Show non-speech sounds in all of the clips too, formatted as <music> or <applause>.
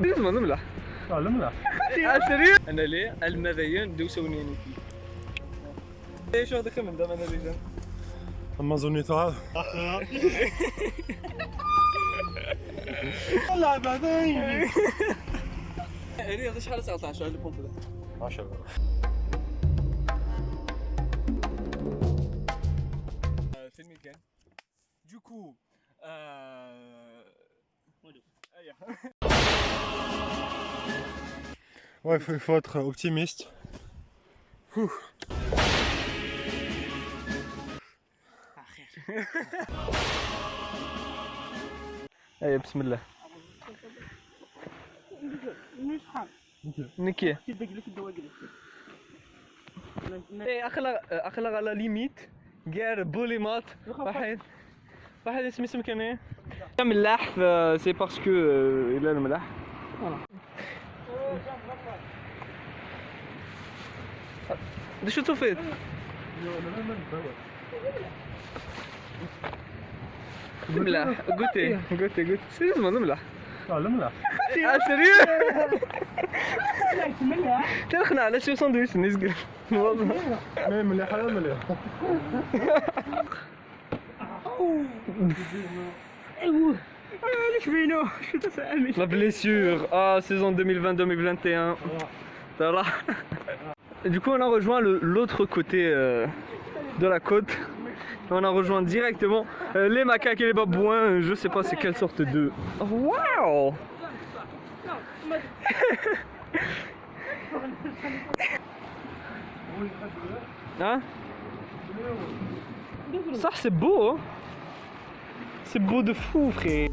لازم نملح. آه نملح. آه، سريع. أنا ليه؟ المذيان دو سونيني. إيش هذا كم دام أنا ليجان أما زوني تعال <laughs> طلع بعدين. رياض شحال 19 اللي بومب 10 آه، فيلم كان. جوكو. آه. أيوه. Ouais, il faut, il faut être optimiste. اي بسم الله نكي اي اخلق اخلق على ليميت غير بوليمات واحد واحد اسمه اسم كان ايه ملاح سي باسكو الى الملاح ده شو طفيت؟ ملاح قلتي قلتي قلتي سيريز ما نملاح اه الملح اه سيريز تلخنا على شو ساندويتش نسقل والله مي مليح على مليح La blessure, ah, saison 2020-2021. Voilà. Et Du coup, on a rejoint l'autre côté euh, de la côte. On a rejoint directement euh, les macaques et les babouins. Je sais pas c'est quelle sorte de. Waouh! <laughs> Hein? Ça, c'est beau, hein? C'est beau de fou, frère.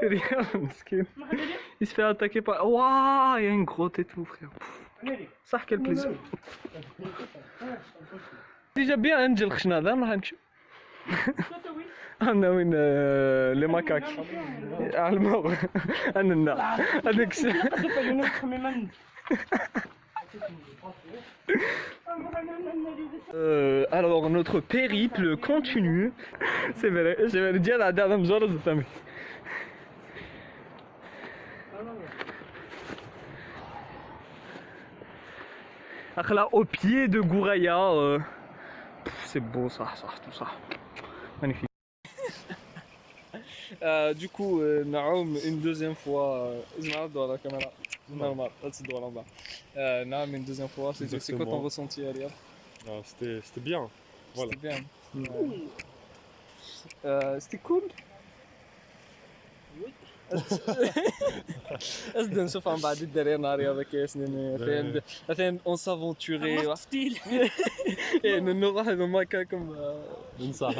<laughs> Regarde, مسكين. Il se fait attaquer par. Waouh, il y a une grotte et tout, frère. Ça, quel plaisir. Déjà bien, Angel Khshna, là, on va نمشي. <laughs> انا وين آه، لي ماكاك على المغ انا النا هذاك الشيء. Euh, alors notre périple continue. C'est vrai, je vais le dire la dernière jour de Là, au pied de Gouraya, euh, c'est beau ça, ça, tout ça. Magnifique. <laughs> Euh, du coup, euh, Naoum, une deuxième fois, euh, dans la caméra. Normal, dois là-bas. Euh, Naoum, une deuxième fois, c'est c'est quoi ton ressenti, Ariel Ah, C'était c'était bien. Voilà. C'était bien. Ouais. Euh, C'était cool? اصدق <laughs> <laughs> <laughs> نشوف عن بعد الدراري نهار هذا كاس فين فين اون سافونتوري نروح لمكاكم ننصح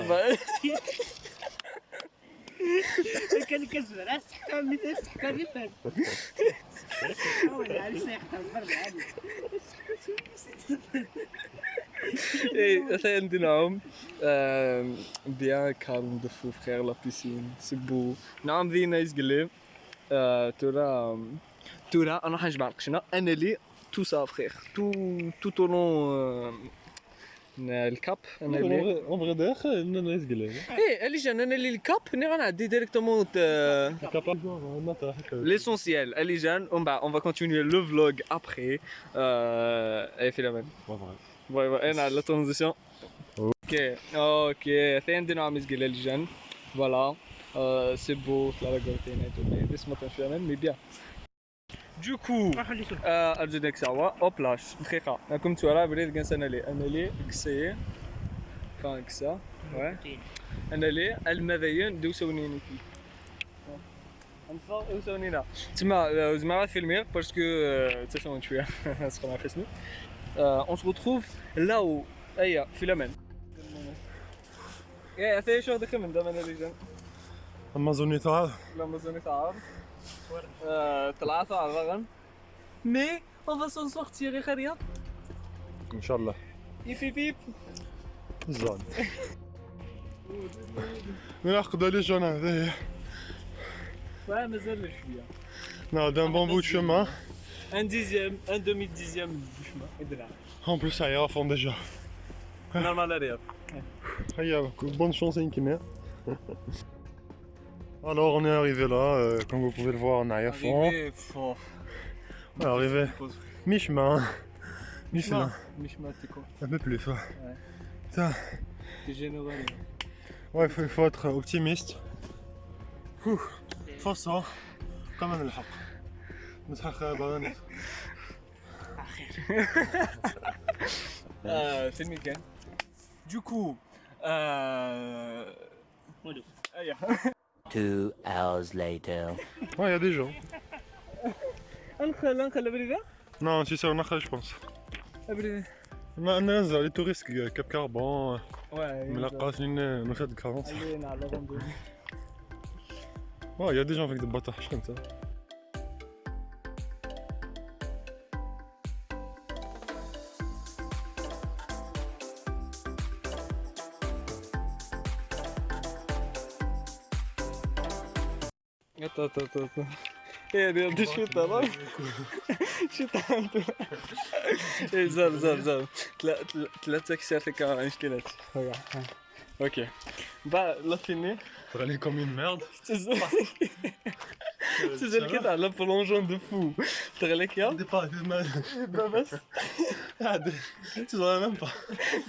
كان كزبر استحكام مثل استحكام مثل حاول على سيحكم برد عادي ايه فين نعوم بيان كالم دو فو فخير لا بيسين سي بو نعم ذي نايس قليب تورا تورا انا حنجمع القشنه انا لي تو سا فخير تو تو لون الكاب انا لي En vrai d'ailleurs, non, non, c'est ايه اللي جان انا اللي الكاب ني غنعدي ديريكتومون galère. l'essentiel اللي جان ومن بعد on va continuer le vlog après euh, ايه فيلم باي باي انا على ترانزيشن اوكي اوكي فين عندنا عم يسقي الجن فوالا سي بو لا غورتينا تو بس ما تنفع مي بيان Du coup, euh, أرجو سوا أوبلاش دقيقة راكم تورا بريد كنس أنا لي أنا لي كسي كان كسا ouais أنا لي المذيان دو سونيني كي نفا دو سونينا تما زعما فيلمير باسكو تسمعوا شوية سخنا خصني on se retrouve là où اي فيلمن يا اسي شو هذا خمن دائما ريجن لما زوني تعال لما زوني تعال ثلاثة على الرغم مي اون فا سون سورتير يا خريط ان شاء الله يبي بيب زون من عقد لي جون هذا وا مازال شوية نا دان بامبو شوما ان ديزيام ان دومي ديزيام شوما ادرا en plus ça ira fond déjà Normal arrière. Ah, y a bonne chance à Inkiner. Alors, on est arrivé là, euh, comme vous pouvez le voir en arrière-fond. Arrivé, fort. On est arrivé mi-chemin. Mi-chemin. Mishma, t'es quoi Un peu plus, ouais. Putain, T'es généreux. là. ouais, il faut, faut être optimiste. Ouh, فرصة كمان الحق نتحقق بغاني Euh, c'est le Miguel. Du coup, euh. Voilà. Aïe. Two hours later. Ouais, il y a des gens. Uncle, uncle, la Non, si c'est en Akhal, je pense. brigade ما الناس les touristes كاب كربون Ouais, ملقاش لنا نشاط كرونس Allez, on a la randonnée. Attends, attends, attends. attends. Eh, regarde, chuta, là. Chuta un peu. Eh, زاب زاب زاب ثلاثة كشافة كان مشكلة اوكي بعد لا فيني Pour aller comme une merde. <laughs> تسجل كده على بلونجون دو فو تغلك يا Départ, <laughs> mal. بس Tu vois même pas.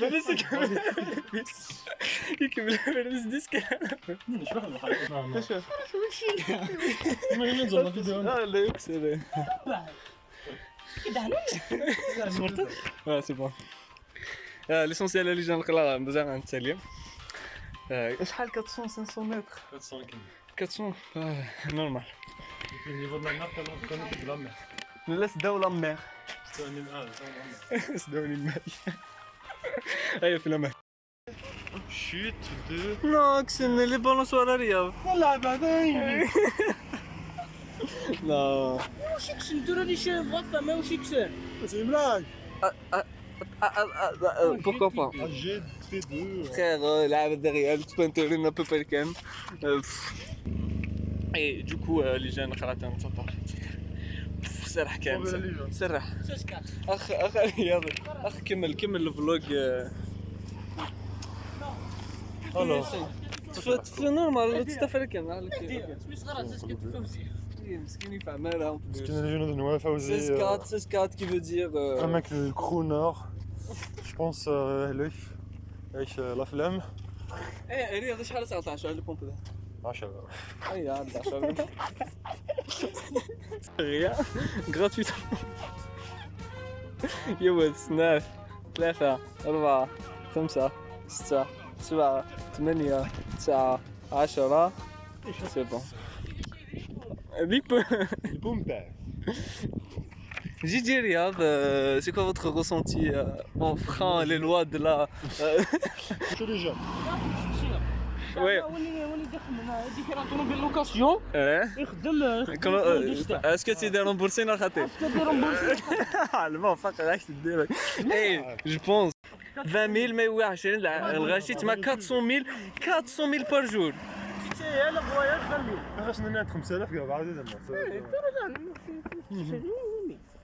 بس <laughs> يكمل بس ديسك Imagine dans la vidéo. لا لا يكسر اه سي بون ليسونسيال اللي جا نقرا مزال غنتسالي شحال 400 500 متر 400 آه، نورمال Au niveau de la mer, on connaît de la mer. لا سداو لا مير C'est un animal. سداوني الماء ايوا في الماء Chute de. نو كسن لي بالونسوار رياض والله بعدين. لا واش يكسر نديرو لي شيفغ فما واش يكسر C'est une blague. pourquoi pas Ah, j'ai fait deux. frère euh, لعبة derrière تبانتوري نا بو بالكان اي du coup euh, les jeunes خراتهم 19 سرح كان Mauvais les jeunes. سرح ساسكات اخ اخ رياضي اخ كمل كمل الفلوج Alors, في نورمال تستفر كان سمي صغار ساسكات فوزي مسكين يفهمها ce qui est les jeunes de Noël Fawzi. C'est 4, c'est 4 qui veut dire. euh, Un mec le crooner. Je pense euh, lui. إيش الأفلام؟ إيه الرياض شحال 19 البومب ذا 10 أي 11 غيا؟ غراتويت يا ولد سناف ثلاثة أربعة خمسة ستة سبعة ثمانية تسعة عشرة. سي بون البومب. <laughs> Les bombes. Gigi Riyad, euh, c'est quoi votre ressenti euh, en frein les lois de la. euh, Chez les jeunes. Ouais. ولي ولي دخل من هذيك راه طوموبيل لوكاسيون hein يخدم Comment, يخدم euh, Est-ce que tu es remboursé dans la tête المهم فقط راك تدير ايه جو بونس 20 000 ما هو 20 الغاشي تما 400 000 400 000 بار جور هي لا فواياج غنمي خاص نعطي 5000 كاع بعد زعما.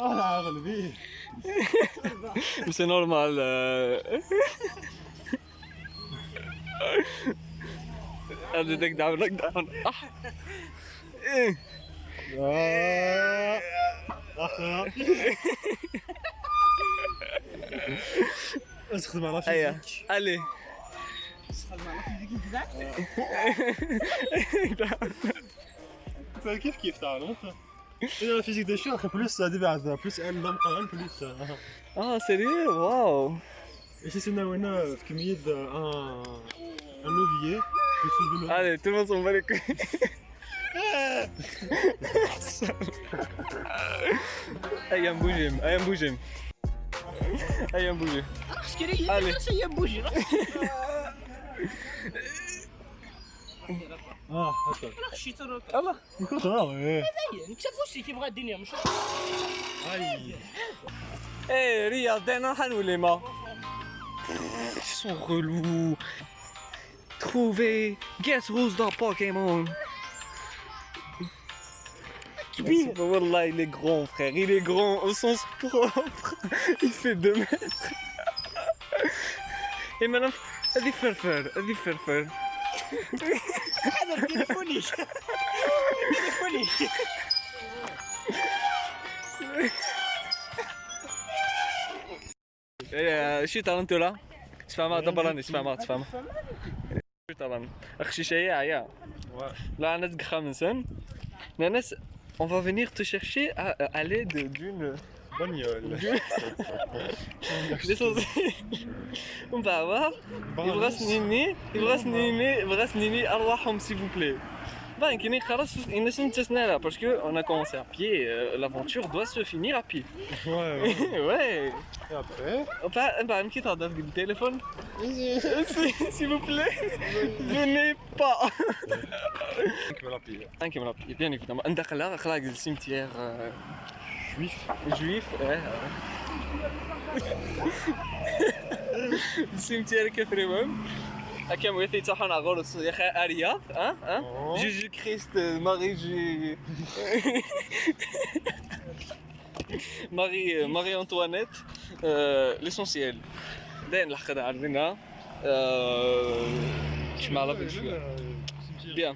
أنا غلبي ماشي نورمال هذا دك دعم لك دعم اح استخدم على فيك علي استخدم على فيك كيف كيف تعال انت la physique des chiens, plus diverse, plus M dame quand même, plus. Ah, sérieux? Waouh Et si c'est une euh, qui euh, un, un levier. Allez, tout le monde s'en bat les couilles. <laughs> Allez, un bougé, allez, un bougé. Allez, un bougé. <laughs> اه هكا خشيت راك الله كنت غاوي انت فوشتي كيبغى الدنيا مش Eh, regarde, un Han ou les mains. Ils sont relous. Trouver. Guess who's dans Pokémon? Oui. Wallah, il est grand, frère. Il est grand au sens propre. Il fait 2 mètres. Et maintenant, هذه فرفر هذه فرفر هذا تليفوني تليفوني إيه، شي ترى انت لا تفهم دبر راني تفهم تفهم شي ترى اخشي شيء يا là ناس خامسا ناس on va venir te chercher à, à l'aide d'une Bagnole. s'il vous plaît. Bah, parce que on a commencé à pied, euh, l'aventure doit se finir à pied. Ouais. ouais. <laughs> Et après Bah, bah, un petit le téléphone. <laughs> S'il vous plaît, venez pas. Un qui me l'a bien évidemment. Un d'accord, le cimetière. Euh, juif juif. Ouais. le cimetière كفري مهم هكا مويثي تاعهم على غرس يا اخي ارياض ها ها أوه. جيجي كريست ماري جي <laughs> ماري ماري انطوانيت ليسونسيال داين الحق عارفينها شمال في شويه Bien.